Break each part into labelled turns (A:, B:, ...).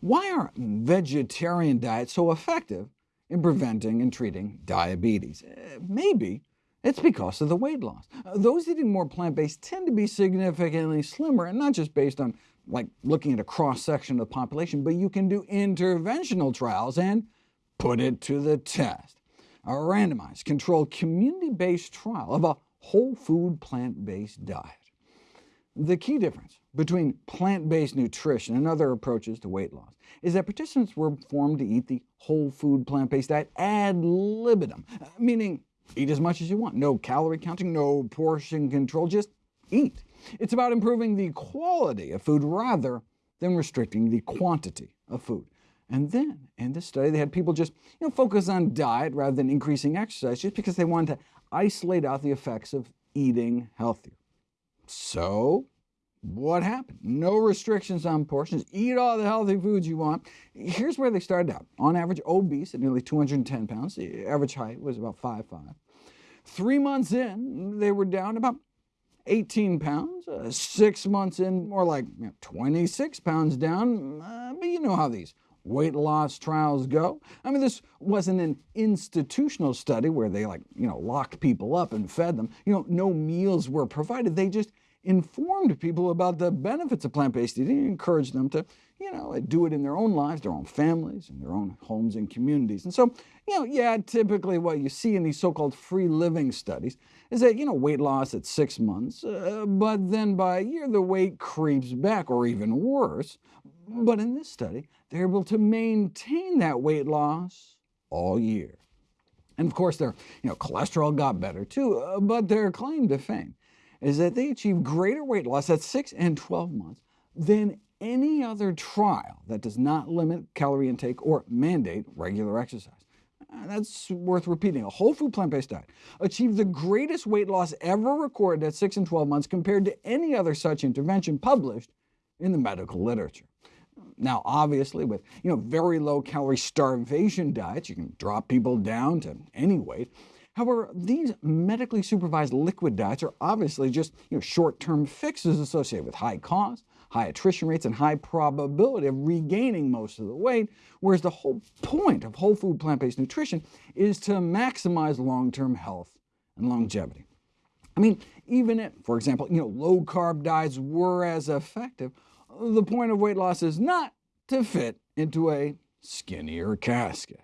A: Why are vegetarian diets so effective in preventing and treating diabetes? Uh, maybe it's because of the weight loss. Uh, those eating more plant-based tend to be significantly slimmer, and not just based on like looking at a cross-section of the population, but you can do interventional trials and put it to the test. A randomized, controlled, community-based trial of a whole food plant-based diet. The key difference between plant-based nutrition and other approaches to weight loss is that participants were formed to eat the whole food plant-based diet ad libitum, meaning eat as much as you want, no calorie counting, no portion control, just eat. It's about improving the quality of food rather than restricting the quantity of food. And then, in this study, they had people just you know, focus on diet rather than increasing exercise, just because they wanted to isolate out the effects of eating healthier. So, what happened? No restrictions on portions. Eat all the healthy foods you want. Here's where they started out. On average, obese at nearly 210 pounds. The average height was about 5'5". Three months in, they were down about 18 pounds. Uh, six months in, more like you know, 26 pounds down. Uh, but you know how these weight loss trials go. I mean, this wasn't an institutional study where they like, you know, locked people up and fed them. You know, no meals were provided. They just informed people about the benefits of plant-based eating and encouraged them to you know, do it in their own lives, their own families, and their own homes and communities. And so, you know, yeah, typically what you see in these so-called free living studies is that, you know, weight loss at six months, uh, but then by a year the weight creeps back, or even worse. But in this study, they're able to maintain that weight loss all year. And of course, their you know, cholesterol got better too, uh, but their claim to fame is that they achieve greater weight loss at 6 and 12 months than any other trial that does not limit calorie intake or mandate regular exercise. Uh, that's worth repeating. A whole food plant-based diet achieved the greatest weight loss ever recorded at 6 and 12 months compared to any other such intervention published in the medical literature. Now, obviously, with you know, very low-calorie starvation diets, you can drop people down to any weight. However, these medically supervised liquid diets are obviously just you know, short-term fixes associated with high cost, high attrition rates, and high probability of regaining most of the weight, whereas the whole point of whole food plant-based nutrition is to maximize long-term health and longevity. I mean, even if, for example, you know, low-carb diets were as effective, the point of weight loss is not to fit into a skinnier casket.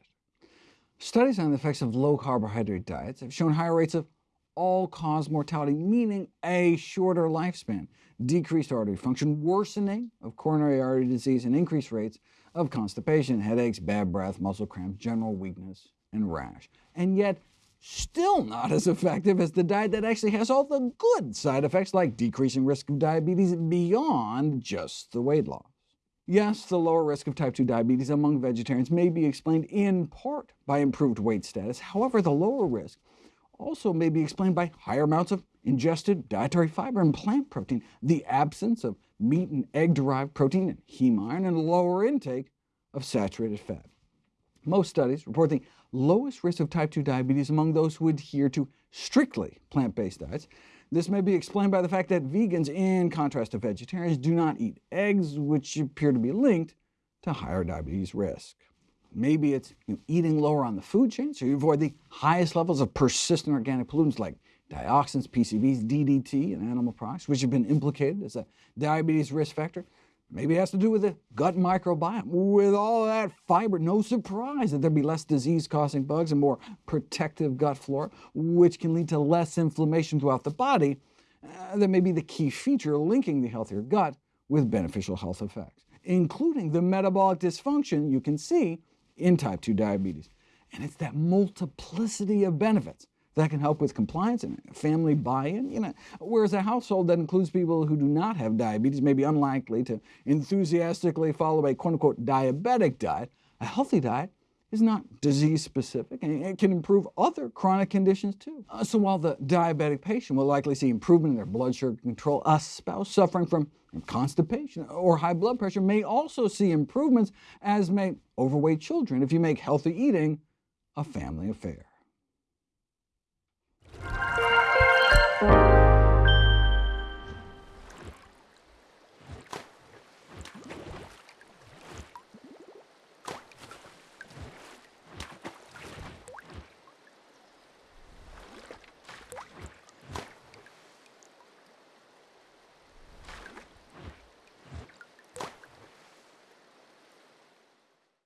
A: Studies on the effects of low-carbohydrate diets have shown higher rates of all-cause mortality, meaning a shorter lifespan, decreased artery function, worsening of coronary artery disease, and increased rates of constipation, headaches, bad breath, muscle cramps, general weakness, and rash. And yet, still not as effective as the diet that actually has all the good side effects like decreasing risk of diabetes beyond just the weight loss. Yes, the lower risk of type 2 diabetes among vegetarians may be explained in part by improved weight status. However, the lower risk also may be explained by higher amounts of ingested dietary fiber and plant protein, the absence of meat and egg-derived protein and heme iron, and a lower intake of saturated fat. Most studies report the lowest risk of type 2 diabetes among those who adhere to strictly plant-based diets. This may be explained by the fact that vegans, in contrast to vegetarians, do not eat eggs, which appear to be linked to higher diabetes risk. Maybe it's you know, eating lower on the food chain, so you avoid the highest levels of persistent organic pollutants like dioxins, PCBs, DDT, and animal products, which have been implicated as a diabetes risk factor. Maybe it has to do with the gut microbiome. With all that fiber, no surprise that there'd be less disease-causing bugs and more protective gut flora, which can lead to less inflammation throughout the body. Uh, that may be the key feature linking the healthier gut with beneficial health effects, including the metabolic dysfunction you can see in type 2 diabetes. And it's that multiplicity of benefits that can help with compliance and family buy-in. You know, whereas a household that includes people who do not have diabetes may be unlikely to enthusiastically follow a quote-unquote diabetic diet, a healthy diet is not disease-specific, and it can improve other chronic conditions too. Uh, so while the diabetic patient will likely see improvement in their blood sugar control, a spouse suffering from constipation or high blood pressure may also see improvements, as may overweight children, if you make healthy eating a family affair. Thank you.